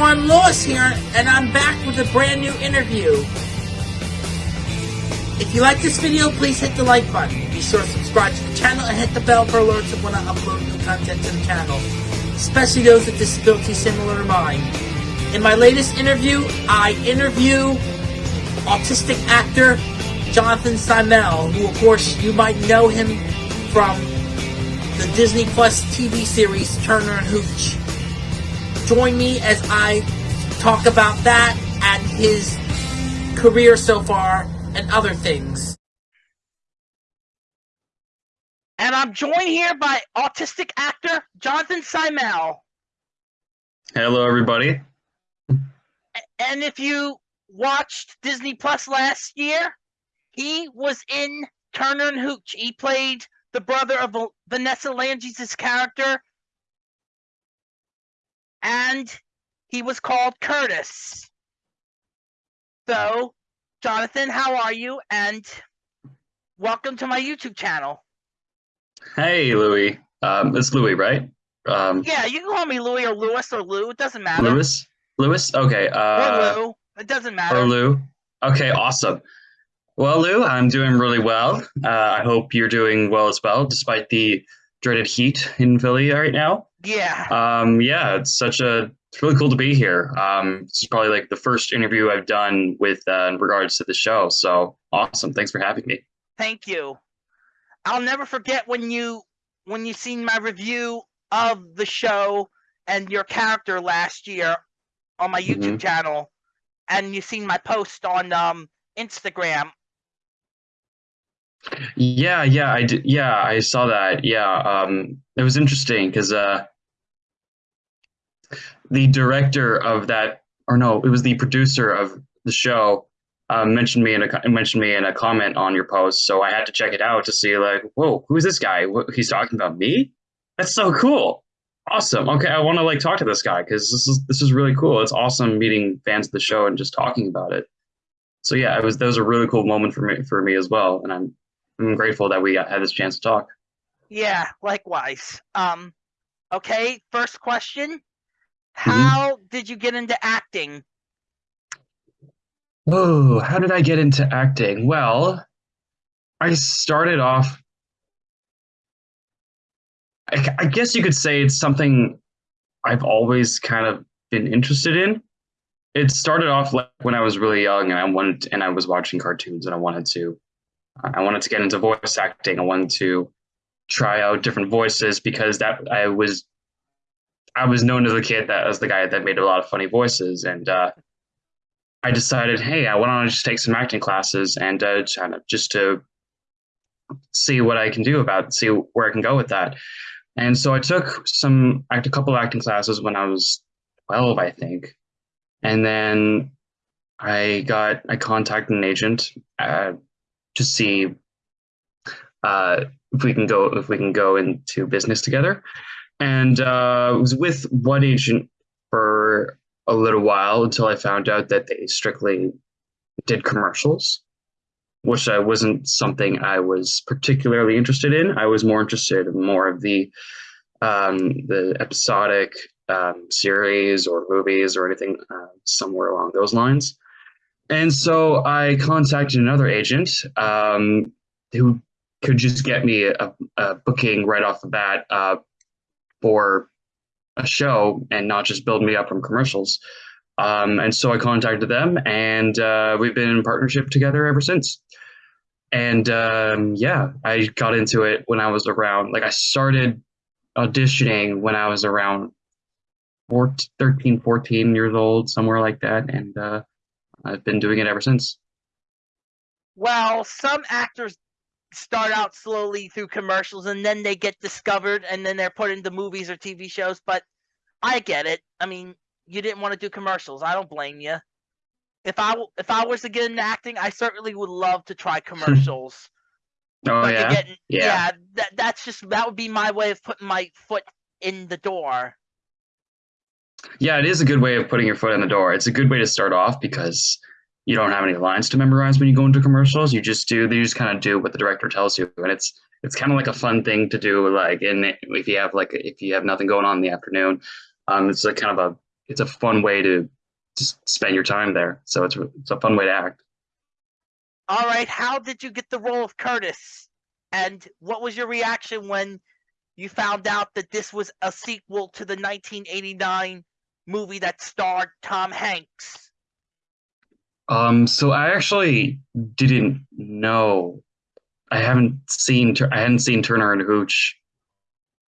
everyone, Lewis here, and I'm back with a brand new interview. If you like this video, please hit the like button. Be sure to subscribe to the channel and hit the bell for alerts of when I upload new content to the channel, especially those with disabilities similar to mine. In my latest interview, I interview autistic actor Jonathan Simel, who of course you might know him from the Disney Plus TV series Turner and Hooch. Join me as I talk about that and his career so far and other things. And I'm joined here by autistic actor Jonathan Simel. Hello, everybody. And if you watched Disney Plus last year, he was in Turner and Hooch. He played the brother of Vanessa Lengies' character, and he was called Curtis. So, Jonathan, how are you? And welcome to my YouTube channel. Hey, Louie. Um, it's Louie, right? Um, yeah, you can call me Louie or Lewis or Lou. It doesn't matter. Lewis? Lewis? Okay. Uh, or Lou. It doesn't matter. Or Lou. Okay, awesome. Well, Lou, I'm doing really well. Uh, I hope you're doing well as well, despite the dreaded heat in Philly right now. Yeah. Um, yeah, it's such a it's really cool to be here. Um, this is probably like the first interview I've done with uh, in regards to the show. So awesome! Thanks for having me. Thank you. I'll never forget when you when you seen my review of the show and your character last year on my YouTube mm-hmm. channel, and you seen my post on um, Instagram. Yeah, yeah, I did. Yeah, I saw that. Yeah, um, it was interesting because uh, the director of that, or no, it was the producer of the show, um, mentioned me in a mentioned me in a comment on your post. So I had to check it out to see like, whoa, who's this guy? What, he's talking about me? That's so cool. Awesome. Okay, I want to like talk to this guy because this is this is really cool. It's awesome meeting fans of the show and just talking about it. So yeah, it was that was a really cool moment for me for me as well, and I'm I'm grateful that we had this chance to talk. Yeah, likewise. Um, okay, first question. Mm-hmm. How mm-hmm. did you get into acting? Oh, how did I get into acting? Well, I started off. I, I guess you could say it's something I've always kind of been interested in. It started off like when I was really young, and I wanted, and I was watching cartoons, and I wanted to, I wanted to get into voice acting. I wanted to try out different voices because that I was I was known as a kid that as the guy that made a lot of funny voices, and uh, I decided, hey, I want to just take some acting classes and uh, kind of just to see what I can do about, see where I can go with that. And so I took some a couple acting classes when I was twelve, I think, and then I got I contacted an agent uh, to see uh, if we can go if we can go into business together and uh, was with one agent for a little while until I found out that they strictly did commercials, which I wasn't something I was particularly interested in. I was more interested in more of the um, the episodic um, series or movies or anything uh, somewhere along those lines. And so I contacted another agent um, who could just get me a, a, booking right off the bat uh, for a show and not just build me up from commercials. Um, and so I contacted them, and uh, we've been in partnership together ever since. And um, yeah, I got into it when I was around, like, I started auditioning when I was around 14, 13, 14 years old, somewhere like that. And uh, I've been doing it ever since. Well, some actors start out slowly through commercials and then they get discovered and then they're put into movies or TV shows. But I get it. I mean, you didn't want to do commercials. I don't blame you. If I if I was to get into acting, I certainly would love to try commercials. oh yeah? Getting, yeah, yeah. That that's just that would be my way of putting my foot in the door. Yeah, it is a good way of putting your foot in the door. It's a good way to start off because you don't have any lines to memorize when you go into commercials. You just do you just kind of do what the director tells you, and it's it's kind of like a fun thing to do. Like, and if you have like if you have nothing going on in the afternoon, um, it's like kind of a it's a fun way to just spend your time there. So it's it's a fun way to act. All right, how did you get the role of Curtis? And what was your reaction when you found out that this was a sequel to the 1989 movie that starred Tom Hanks? Um, so I actually didn't know. I haven't seen I hadn't seen Turner and Hooch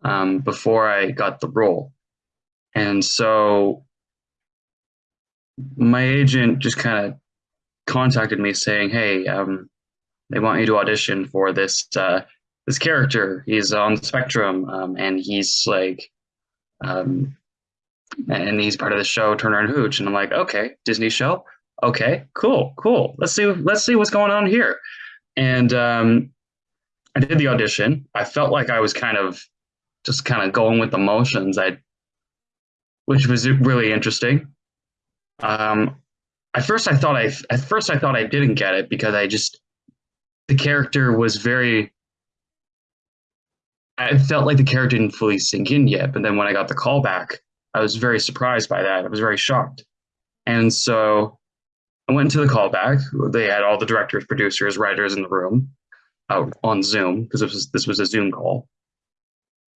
um, before I got the role, and so my agent just kind of contacted me saying, "Hey, um, they want you to audition for this uh, this character. He's on the spectrum, um, and he's like, um, and he's part of the show Turner and Hooch." And I'm like, "Okay, Disney show. Okay, cool, cool. Let's see, let's see what's going on here." And um, I did the audition. I felt like I was kind of just kind of going with the motions. I, which was really interesting. Um, at first, I thought I at first I thought I didn't get it because I just the character was very. I felt like the character didn't fully sink in yet, but then when I got the call back, I was very surprised by that. I was very shocked, and so I went into the callback. They had all the directors, producers, writers in the room, out on Zoom because this was this was a Zoom call.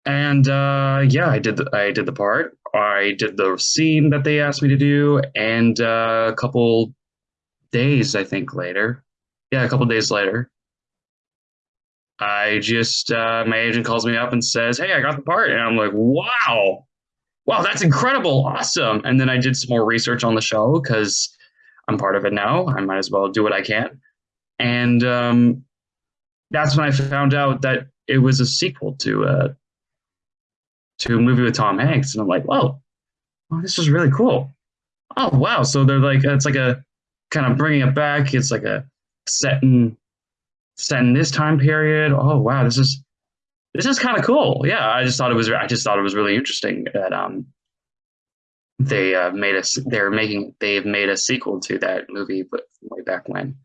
And uh, yeah, I did the, I did the part. I did the scene that they asked me to do, and uh, a couple days, I think later, yeah, a couple days later, I just uh, my agent calls me up and says, "Hey, I got the part," and I'm like, "Wow, wow, that's incredible, awesome!" And then I did some more research on the show because I'm part of it now. I might as well do what I can, and um, that's when I found out that it was a sequel to uh, to a movie with Tom Hanks, and I'm like, whoa, oh, this is really cool. Oh wow! So they're like, it's like a kind of bringing it back. It's like a set in set in this time period. Oh wow, this is this is kind of cool. Yeah, I just thought it was. I just thought it was really interesting that um they uh, made us. They're making. They've made a sequel to that movie, but way back when.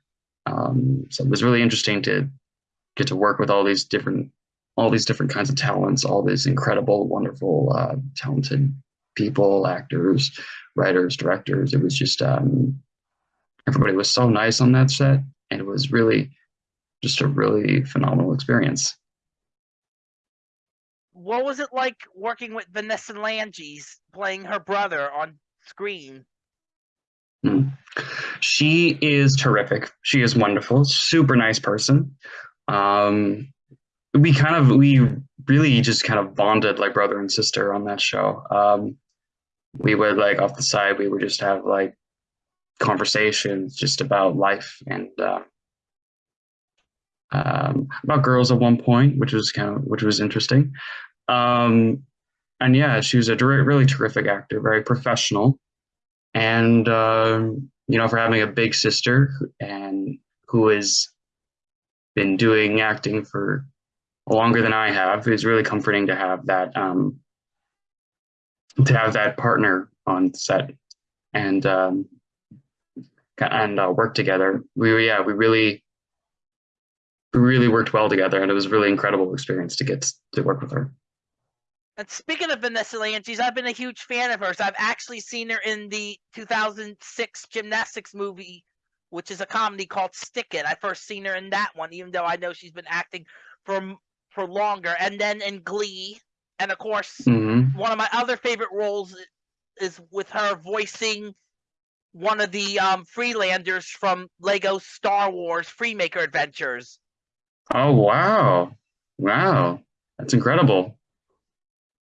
Um, so it was really interesting to get to work with all these different all these different kinds of talents, all these incredible, wonderful, uh, talented people, actors, writers, directors. It was just um, everybody was so nice on that set, and it was really just a really phenomenal experience. What was it like working with Vanessa Lengies playing her brother on screen? Hmm. She is terrific. She is wonderful, super nice person. Um, we kind of we really just kind of bonded like brother and sister on that show. Um, we would like off the side, we would just have like conversations just about life and uh, um, about girls at one point, which was kind of which was interesting. Um, and yeah, she was a really terrific actor, very professional, and um, you know, for having a big sister and who has been doing acting for longer than I have. It's really comforting to have that um, to have that partner on set and um, and uh, work together. We yeah we really we really worked well together, and it was a really incredible experience to get to work with her. And speaking of Vanessa Lengies, I've been a huge fan of hers. I've actually seen her in the 2006 gymnastics movie, which is a comedy called Stick It. I first seen her in that one, even though I know she's been acting for for longer. And then in Glee, and of course, mm-hmm. one of my other favorite roles is with her voicing one of the um, Freelanders from Lego Star Wars Freemaker Adventures. Oh wow, wow, that's incredible.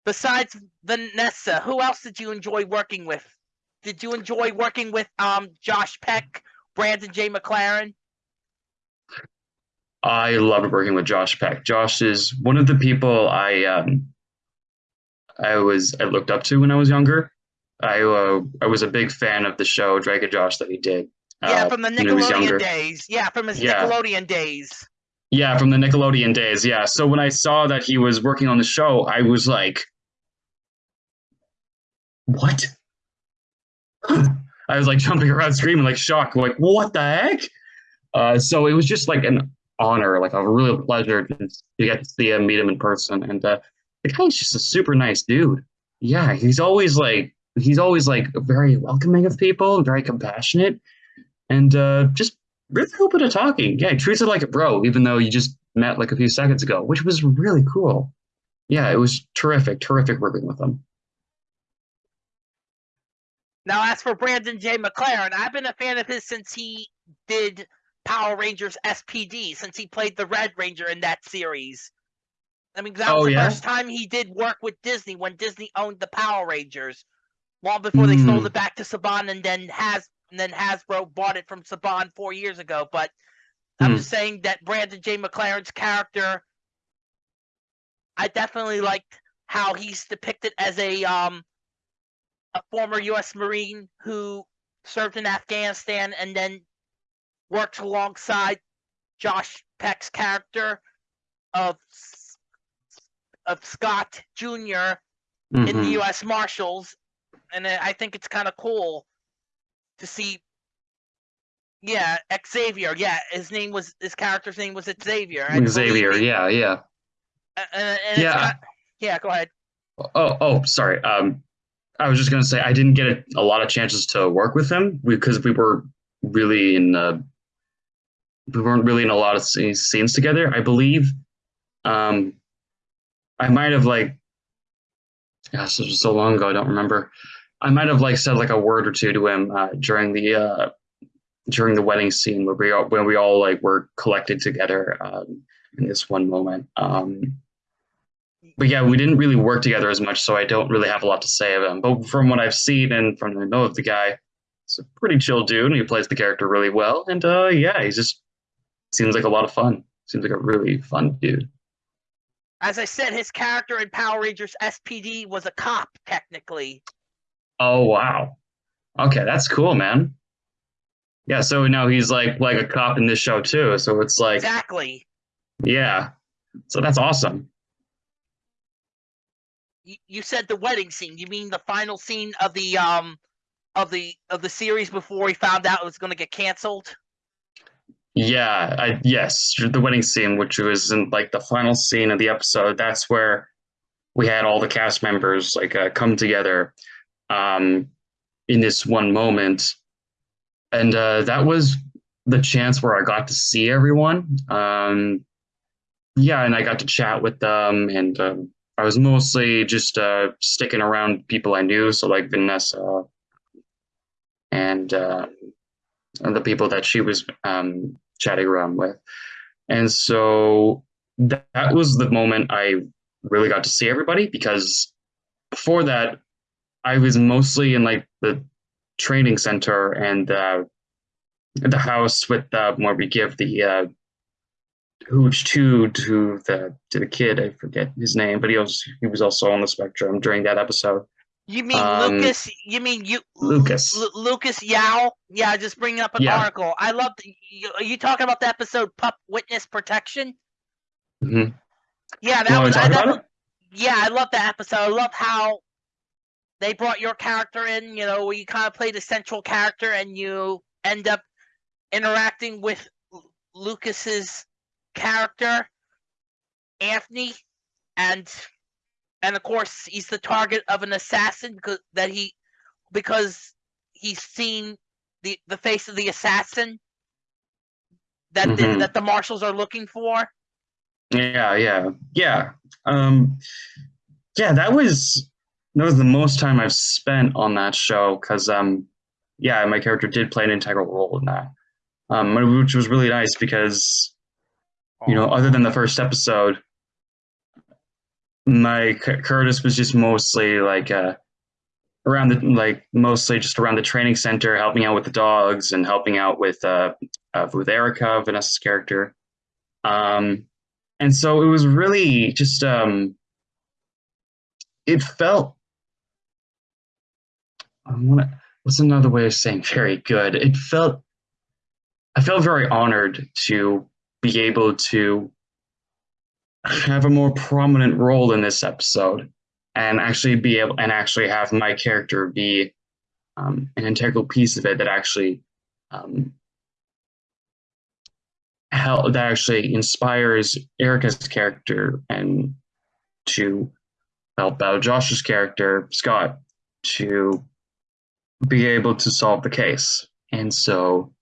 Besides Vanessa, who else did you enjoy working with? Did you enjoy working with um, Josh Peck, Brandon J. McLaren? I loved working with Josh Peck. Josh is one of the people I um, I was I looked up to when I was younger. I uh, I was a big fan of the show Drake and Josh that he did. Yeah, uh, from the Nickelodeon days. Yeah, from his yeah. Nickelodeon days. Yeah, from the Nickelodeon days. Yeah. So when I saw that he was working on the show, I was like, "What?" I was like jumping around, screaming, like shocked, like "What the heck?" Uh, so it was just like an honor, like a real pleasure to, to get to see him, meet him in person. And uh, the guy's just a super nice dude. Yeah, he's always like he's always like very welcoming of people, very compassionate, and uh, just really open to talking. Yeah, he treats it like a bro, even though you just met like a few seconds ago, which was really cool. Yeah, it was terrific, terrific working with him. Now, as for Brandon J. McLaren, I've been a fan of his since he did Power Rangers SPD, since he played the Red Ranger in that series. I mean, that was Oh, the yeah? first time he did work with Disney when Disney owned the Power Rangers, long before they sold Hmm. it back to Saban, and then has and then Hasbro bought it from Saban four years ago. But I'm Hmm. just saying that Brandon J. McLaren's character, I definitely liked how he's depicted as a um a former U.S. Marine who served in Afghanistan and then worked alongside Josh Peck's character of of Scott Jr. in the Mhm. U.S. Marshals, and I think it's kind of cool to see. Yeah, Xavier. Yeah, his name was his character's name was Xavier. Xavier, yeah, yeah. and, and Yeah. Got, yeah, go ahead. Oh, oh, sorry. Um, I was just gonna say I didn't get a, a lot of chances to work with him because we were really in. Uh, we weren't really in a lot of scenes together. I believe. Um, I might have like. Gosh, this was so long ago. I don't remember. I might have like said like a word or two to him uh, during the uh, during the wedding scene where we all when we all like were collected together um, in this one moment. Um, but yeah, we didn't really work together as much, so I don't really have a lot to say of him. But from what I've seen and from what I know of the guy, he's a pretty chill dude, and he plays the character really well. And uh, yeah, he just seems like a lot of fun. Seems like a really fun dude. As I said, his character in Power Rangers SPD was a cop, technically. Oh wow, okay, that's cool, man. Yeah, so now he's like like a cop in this show too. So it's like, Exactly. yeah, so that's awesome. You, said the wedding scene. You mean the final scene of the um of the of the series before he found out it was going to get canceled? Yeah, I yes, the wedding scene, which was in like the final scene of the episode. That's where we had all the cast members like uh, come together um, in this one moment, and uh, that was the chance where I got to see everyone. Um, yeah, and I got to chat with them, and um, I was mostly just uh, sticking around people I knew, so like Vanessa and. Uh, the people that she was um, chatting around with. And so that, that was the moment I really got to see everybody because before that, I was mostly in like the training center and uh, the house with uh, where we give the uh, hooch to to the to the kid. I forget his name, but he was he was also on the spectrum during that episode. You mean Um, Lucas? You mean you Lucas. Lu- Lucas Yao? Yeah, just bringing up an Yeah. article. I love. You, are you talking about the episode "Pup Witness Protection"? Mhm. Yeah, that was. I, that yeah, I love that episode. I love how they brought your character in. You know, where you kind of played the central character, and you end up interacting with Lucas's character, Anthony, and and of course he's the target of an assassin because that he because he's seen the the face of the assassin that the, Mhm. that the marshals are looking for. Yeah, yeah, yeah. Um, yeah, that was that was the most time I've spent on that show because um, yeah, my character did play an integral role in that, um, which was really nice because you know, other than the first episode, my Curtis was just mostly like uh, around the like mostly just around the training center, helping out with the dogs and helping out with uh, uh with Erica, Vanessa's character. Um, and so it was really just um, it felt. I want to. What's another way of saying very good? It felt. I felt very honored to be able to have a more prominent role in this episode and actually be able and actually have my character be um, an integral piece of it that actually um, help that actually inspires Erica's character and to help out Josh's character Scott to be able to solve the case. And so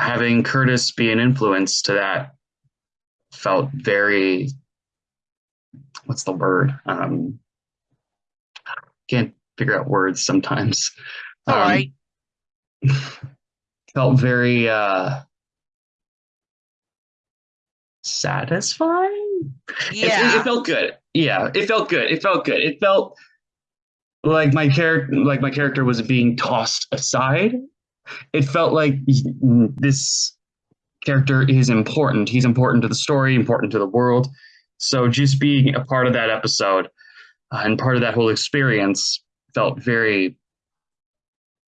having Curtis be an influence to that felt very what's the word? Um can't figure out words sometimes. All Um, right. felt very uh satisfying It- it, Yeah. it felt good yeah it felt good it felt good it felt like my character like my character was being tossed aside it felt like this character is important. He's important to the story important to the world. So just being a part of that episode uh, and part of that whole experience felt very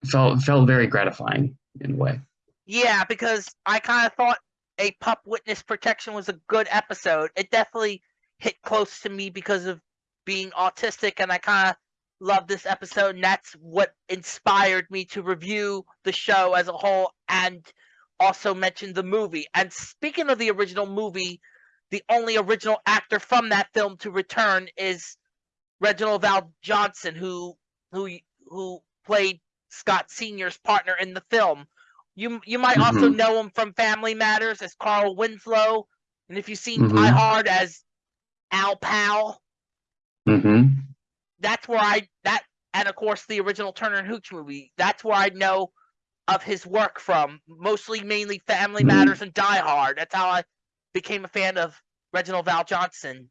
felt felt very gratifying in a way. Yeah, because I kind of thought a pup witness protection was a good episode. It definitely hit close to me because of being autistic, and I kind of love this episode, and that's what inspired me to review the show as a whole and also mention the movie. And speaking of the original movie, the only original actor from that film to return is Reginald Val Johnson, who who who played Scott Senior's partner in the film. You you might also Mhm. know him from Family Matters as Carl Winslow, and if you've seen Mhm. Die Hard as Al Powell, hmm that's where I that and of course the original Turner and Hooch movie. That's where I know of his work from, mostly mainly Family Mhm. Matters and Die Hard. That's how I became a fan of Reginald VelJohnson.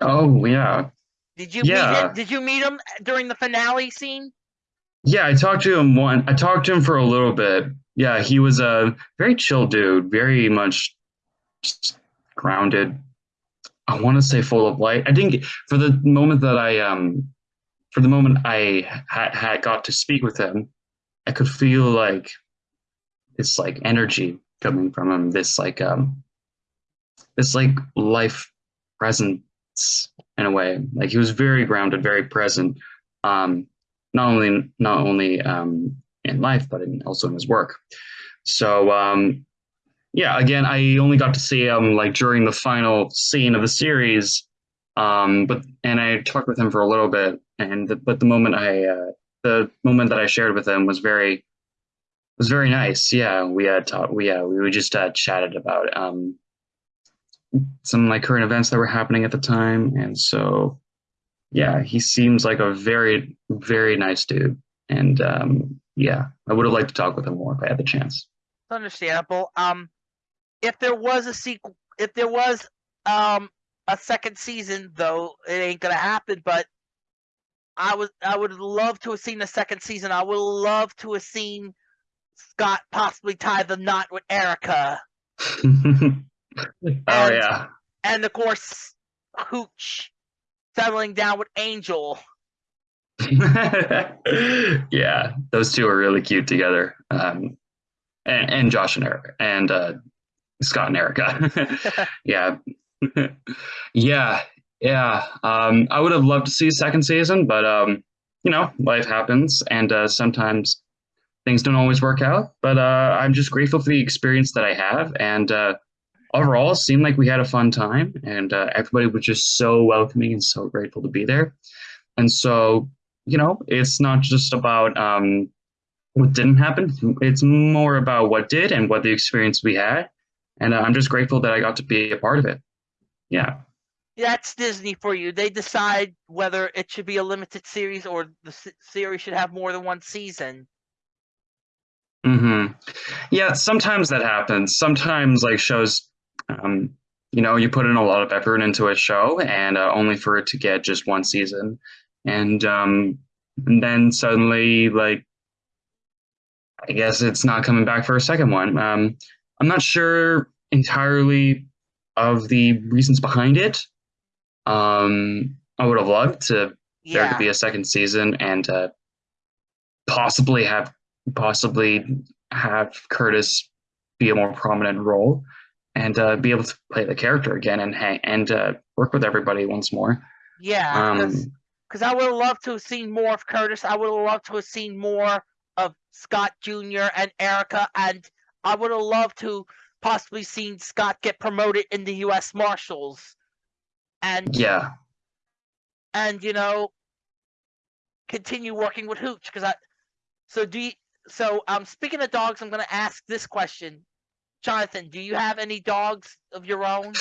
Oh yeah, Did you meet Yeah. him? Did you meet him during the finale scene? yeah. I talked to him one. I talked to him for a little bit. Yeah, he was a very chill dude, very much grounded. I want to say full of light. I think for the moment that I um, for the moment I had, had got to speak with him, I could feel like this like energy coming from him. This like um, this like life presence in a way. Like he was very grounded, very present. Um, not only not only um, in life, but in, also in his work. So um, yeah, again, I only got to see him like during the final scene of the series. Um, but and I talked with him for a little bit, and the, but the moment I uh, the moment that I shared with him was very was very nice. Yeah, we had talked. We yeah, we just uh, chatted about um, some like current events that were happening at the time, and so yeah, he seems like a very very nice dude, and um, yeah, I would have liked to talk with him more if I had the chance. Understandable. Um, if there was a sequel, if there was um a second season, though it ain't gonna happen, but I would I would love to have seen a second season. I would love to have seen Scott possibly tie the knot with Erica, oh And- yeah. and of course Hooch settling down with Angel. yeah, those two are really cute together. Um, and, and Josh and Erica and uh, Scott and Erica. yeah, yeah, yeah. Um, I would have loved to see a second season, but um, you know, life happens, and uh, sometimes things don't always work out. But uh, I'm just grateful for the experience that I have, and uh, overall, it seemed like we had a fun time, and uh, everybody was just so welcoming and so grateful to be there. And so, you know, it's not just about um, what didn't happen. It's more about what did and what the experience we had. And uh, I'm just grateful that I got to be a part of it. Yeah. That's Disney for you. They decide whether it should be a limited series or the series should have more than one season. Mm-hmm. Yeah. Sometimes that happens. Sometimes, like shows, um, you know, you put in a lot of effort into a show, and uh, only for it to get just one season, and um, and then suddenly, like, I guess it's not coming back for a second one. Um, I'm not sure entirely of the reasons behind it. Um, I would have loved to there Yeah. to be a second season and uh, possibly have possibly have Curtis be a more prominent role and uh, be able to play the character again and hang and uh, work with everybody once more. Yeah, because Um, I would have loved to have seen more of Curtis. I would have loved to have seen more of Scott Jr. and Erica, and I would have loved to possibly seen Scott get promoted in the U.S. Marshals. And yeah, and you know, continue working with Hooch because I. So do you? So um, speaking of dogs, I'm going to ask this question, Jonathan. Do you have any dogs of your own?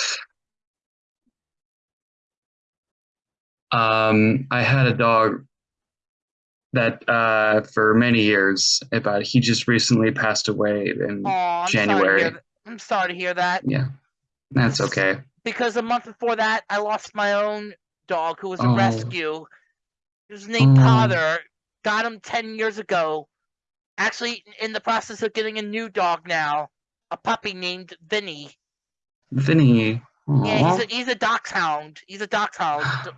Um, I had a dog that uh, for many years, but he just recently passed away in Oh, I'm January. th- I'm sorry to hear that. Yeah, that's okay. because a month before that, I lost my own dog who was a Oh. rescue. He was named Oh. Potter. Got him 10 years ago. Actually, in the process of getting a new dog now, a puppy named Vinny. Vinny. Yeah, he's a, he's a dachshund. He's a dachshund.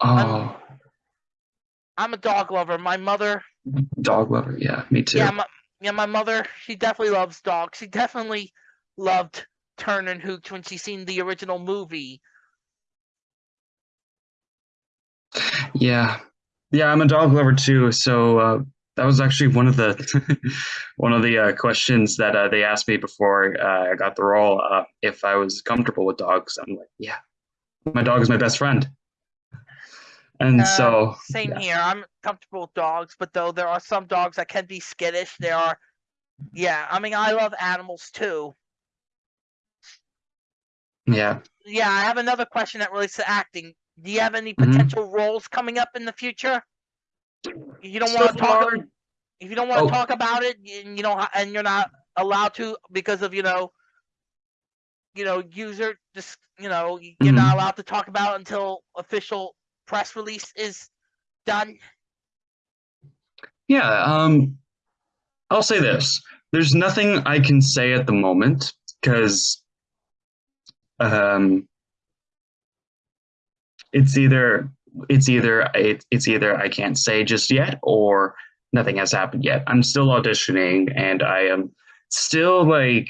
Oh, I'm a dog lover. My mother, dog lover. Yeah, me too. yeah, my, yeah, my mother, she definitely loves dogs. She definitely loved Turn and Hooch when she seen the original movie. Yeah, yeah, I'm a dog lover too. So uh, that was actually one of the one of the uh, questions that uh, they asked me before uh, I got the role. Uh, if I was comfortable with dogs, I'm like, yeah, my dog is my best friend. And Uh, so, Same yeah. here. I'm comfortable with dogs, but though there are some dogs that can be skittish, there are. Yeah, I mean, I love animals too. yeah, Yeah, I have another question that relates to acting. Do you have any Mhm. potential roles coming up in the future? You don't So want to talk. If you don't want to Oh. talk about it, and you know, and you're not allowed to because of you know, you know, user just you know, you're Mhm. not allowed to talk about it until official press release is done. Yeah, um, I'll say this. There's nothing I can say at the moment because um, it's either it's either it, it's either I can't say just yet or nothing has happened yet. I'm still auditioning and I am still like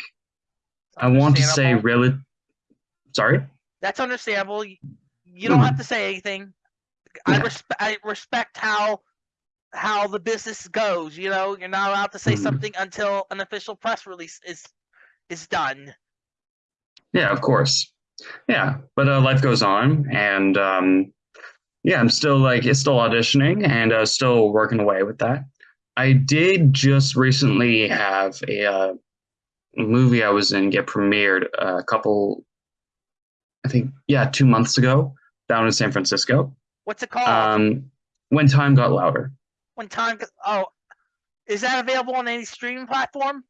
I want to say really sorry. That's understandable. You, you don't have to say anything. I respect. I respect how how the business goes. You know, you're not allowed to say Mhm. something until an official press release is is done. Yeah, of course. Yeah, but uh, life goes on, and um, yeah, I'm still like it's still auditioning and uh, still working away with that. I did just recently have a uh, movie I was in get premiered a couple, I think, yeah, two months ago down in San Francisco. What's it called? Um, when time got louder. when time? Oh, is that available on any streaming platform?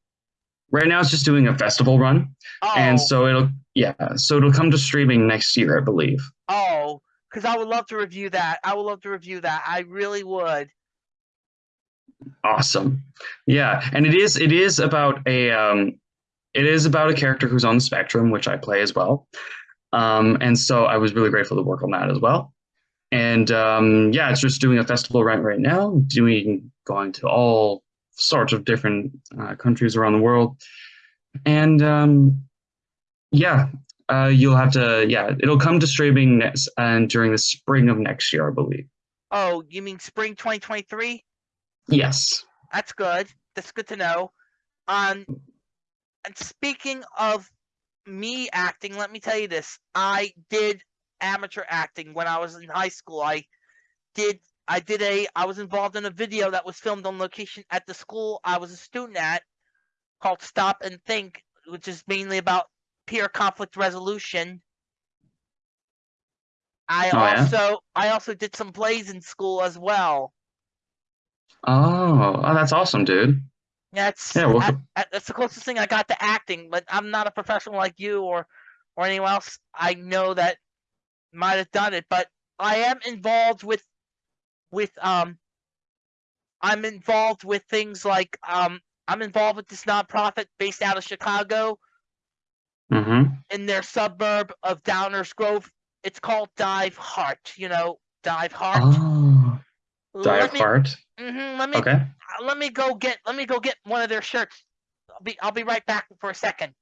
Right now, it's just doing a festival run, Oh, and so it'll yeah, so it'll come to streaming next year, I believe. oh, because I would love to review that. I would love to review that. I really would. Awesome. Yeah, and it is it is about a um it is about a character who's on the spectrum, which I play as well. Um and so I was really grateful to work on that as well. And um yeah, it's just doing a festival right right now, doing going to all sorts of different uh, countries around the world. And um yeah, uh you'll have to yeah, it'll come to streaming next and during the spring of next year, I believe. Oh, you mean spring 2023? Yes. That's good. That's good to know. Um, and speaking of me acting, let me tell you this. I did amateur acting when I was in high school. I did I did a I was involved in a video that was filmed on location at the school I was a student at called Stop and Think, which is mainly about peer conflict resolution. I Oh, yeah? also I also did some plays in school as well. Oh, oh that's awesome, dude. That's Yeah, well, I- I- that's the closest thing I got to acting, but I'm not a professional like you or or anyone else. I know that might have done it, but I am involved with with um I'm involved with things like um I'm involved with this nonprofit based out of Chicago Mm-hmm. in their suburb of Downers Grove. It's called Diveheart. You know, Diveheart. Oh, let Dive me, Heart. mhm, let me Okay. let me go get let me go get one of their shirts. I'll be I'll be right back for a second.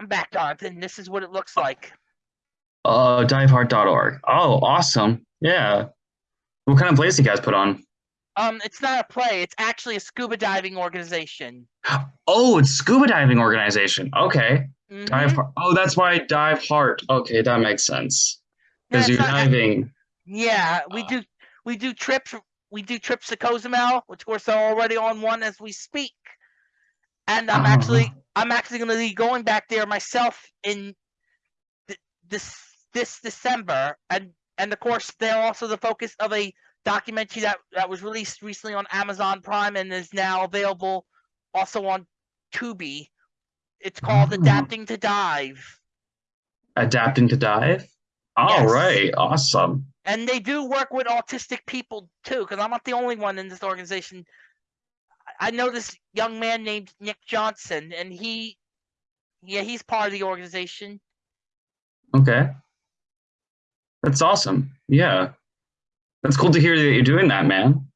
I'm back, Jonathan. This is what it looks like. Uh, diveheart.org. Oh, awesome. Yeah. What kind of plays do you guys put on? Um, it's not a play. It's actually a scuba diving organization. Oh, it's scuba diving organization. Okay. Mhm. Dive. Oh, that's why dive heart. Okay, that makes sense. Because you're diving. Yeah, we Uh. do we do trips we do trips to Cozumel, which of course are already on one as we speak. And I'm uh-huh. actually Oh. I'm actually gonna be going back there myself in th- this this December and and of course they're also the focus of a documentary that, that was released recently on Amazon Prime and is now available also on Tubi. It's called Oh. Adapting to Dive. Adapting to dive. All Yes. right. Awesome. and they do work with autistic people too because i'm not the only one in this organization I- know this young man named nick johnson and he yeah he's part of the organization Okay. That's awesome. Yeah. That's cool to hear that you're doing that, man.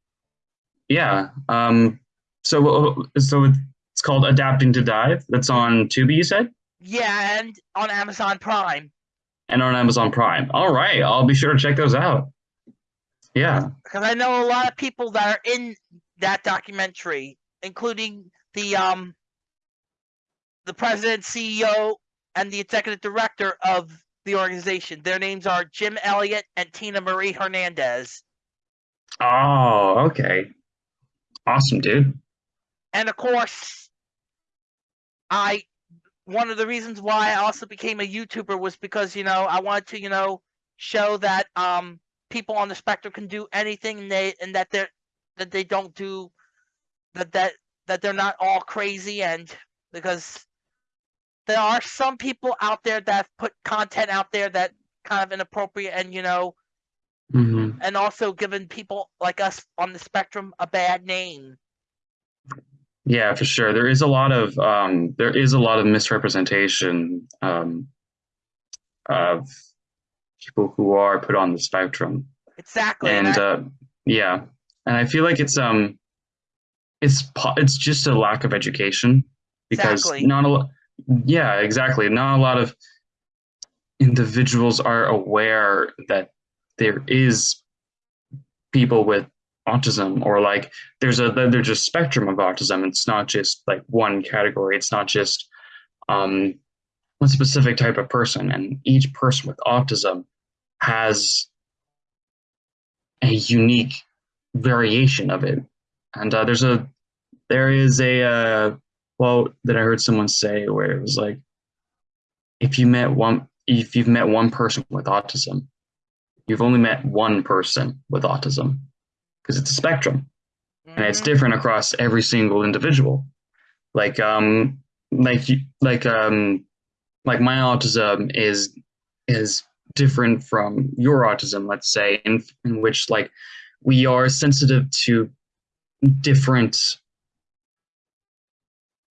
Yeah. Um. So, so it's called Adapting to Dive. That's on Tubi, you said, yeah and on amazon prime and on Amazon Prime. All right. I'll be sure to check those out. Yeah. because i know a lot of people that are in that documentary including the um the president ceo and the executive director of the organization their names are jim elliott and tina marie hernandez Oh, okay. Awesome, dude. and of course i one of the reasons why i also became a youtuber was because you know i wanted to you know show that um people on the spectrum can do anything and they and that they're that they don't do that that that they're not all crazy and because there are some people out there that put content out there that kind of inappropriate and you know hmm and also given people like us on the spectrum a bad name. Yeah, for sure. There is a lot of um, there is a lot of misrepresentation um, of people who are put on the spectrum, exactly and I- uh, yeah, and I feel like it's um, it's it's just a lack of education because Exactly. not a lot. Yeah, exactly. Not a lot of individuals are aware that there is people with autism or like there's a there's a spectrum of autism it's not just like one category it's not just um one specific type of person and each person with autism has a unique variation of it. And uh, there's a there is a uh, quote that i heard someone say where it was like if you met one if you've met one person with autism you've only met one person with autism because it's a spectrum. And it's Mhm. different across every single individual. Like um like like um like my autism is is different from your autism let's say in in which like we are sensitive to different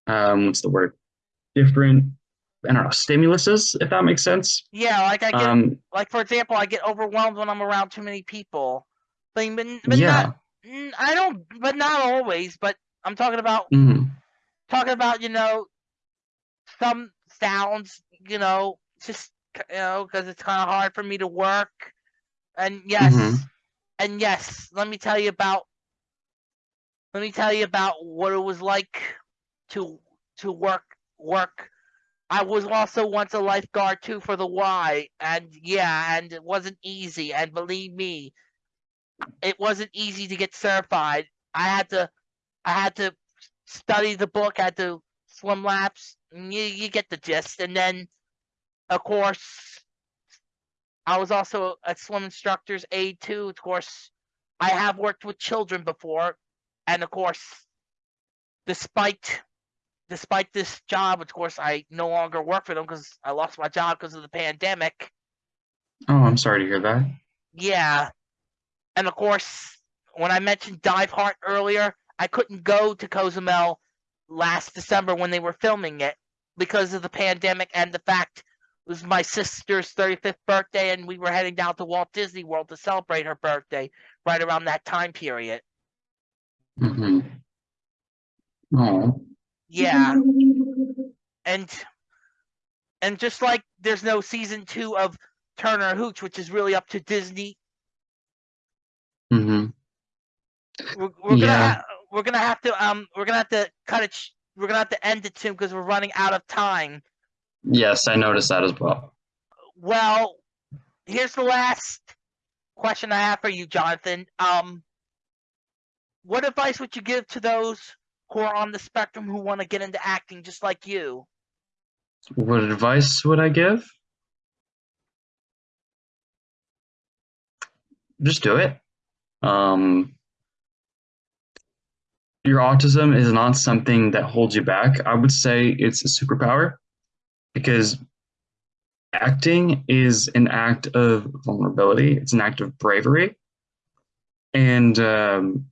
um what's the word different i don't know stimuluses if that makes sense Yeah, like I get um like for example, I get overwhelmed when I'm around too many people. But, but, but yeah not mm, I don't but not always, but I'm talking about mhm, talking about, you know, some sounds, you know, just you know, because it's kind of hard for me to work. And yes, Mhm. And yes, let me tell you about let me tell you about what it was like to to work work. I was also once a lifeguard too for the Y, and yeah, and it wasn't easy. And believe me, it wasn't easy to get certified. I had to, I had to study the book, had to swim laps. You, you get the gist. And then, of course, I was also a swim instructor's aide too. Of course, I have worked with children before, and of course, despite despite this job, of course, I no longer work for them because I lost my job because of the pandemic. oh i'm sorry to hear that Yeah. And of course, when I mentioned Diveheart earlier, I couldn't go to Cozumel last December when they were filming it because of the pandemic and the fact it was my sister's 35th birthday and we were heading down to Walt Disney World to celebrate her birthday right around that time period. hmm oh Yeah. And and just like there's no season 2 of Turner Hooch which is really up to Disney hmm we're, we're gonna ha- we're gonna have to um we're gonna have to cut it. Sh- we're gonna have to end it soon because we're running out of time. Yes, I noticed that as well. Well, here's the last question I have for you, Jonathan. Um, what advice would you give to those who are on the spectrum who want to get into acting just like you? What advice would I give? Just do it. Um, your autism is not something that holds you back. I would say it's a superpower because acting is an act of vulnerability, it's an act of bravery. And um,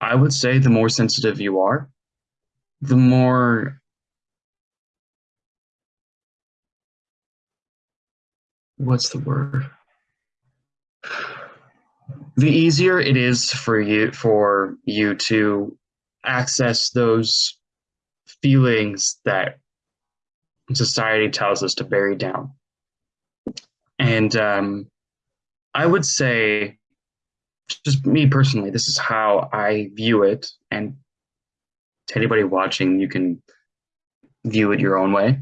I would say the more sensitive you are, the more what's the word the easier it is for you for you to access those feelings that society tells us to bury down. And um, i would say just me personally this is how i view it. And to anybody watching you can view it your own way.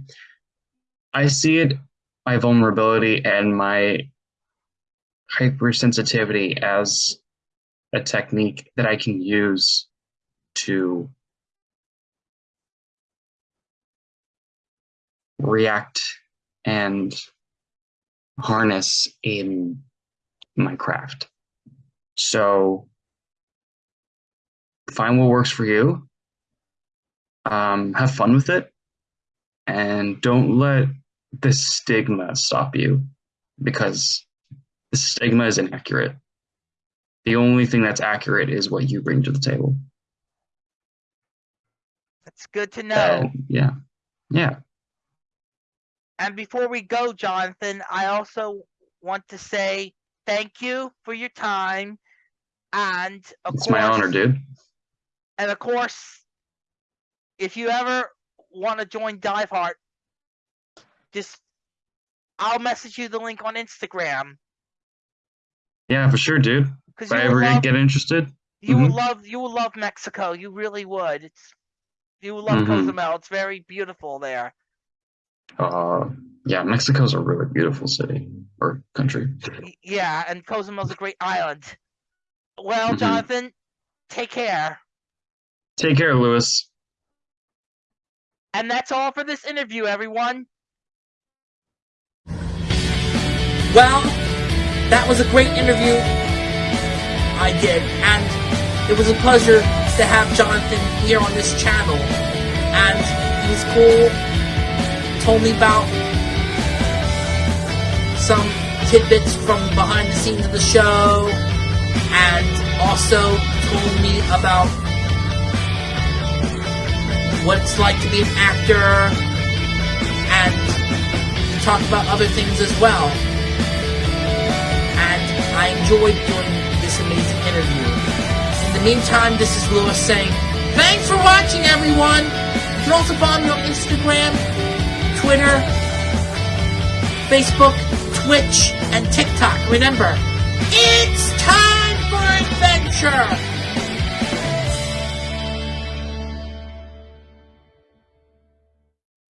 I see it my vulnerability and my hypersensitivity as a technique that I can use to react and harness in my craft. So find what works for you. Um, have fun with it and don't let the stigma stop you because the stigma is inaccurate. The only thing that's accurate is what you bring to the table. That's good to know. And yeah. Yeah. And before we go, Jonathan, I also want to say thank you for your time. And of It's course, my honor, dude. And of course, if you ever want to join Dive Diveheart, just I'll message you the link on Instagram Yeah, for sure, dude. If I ever love, get interested. you will Mhm. love you will love Mexico. You really would. It's you will love Mhm. Cozumel. It's very beautiful there. Uh yeah, Mexico's a really beautiful city or country. Yeah, and Cozumel's a great island. Well, Mhm. Jonathan, take care. Take care, Lewis. And that's all for this interview, everyone. Well, that was a great interview. I did, and it was a pleasure to have Jonathan here on this channel. And he's cool. Told me about some tidbits from behind the scenes of the show, and also told me about what it's like to be an actor, and talked about other things as well and I enjoyed doing this amazing interview. In the meantime, this is Lewis saying, thanks for watching, everyone! You can also follow me on Instagram, Twitter, Facebook, Twitch, and TikTok. Remember, it's time for adventure!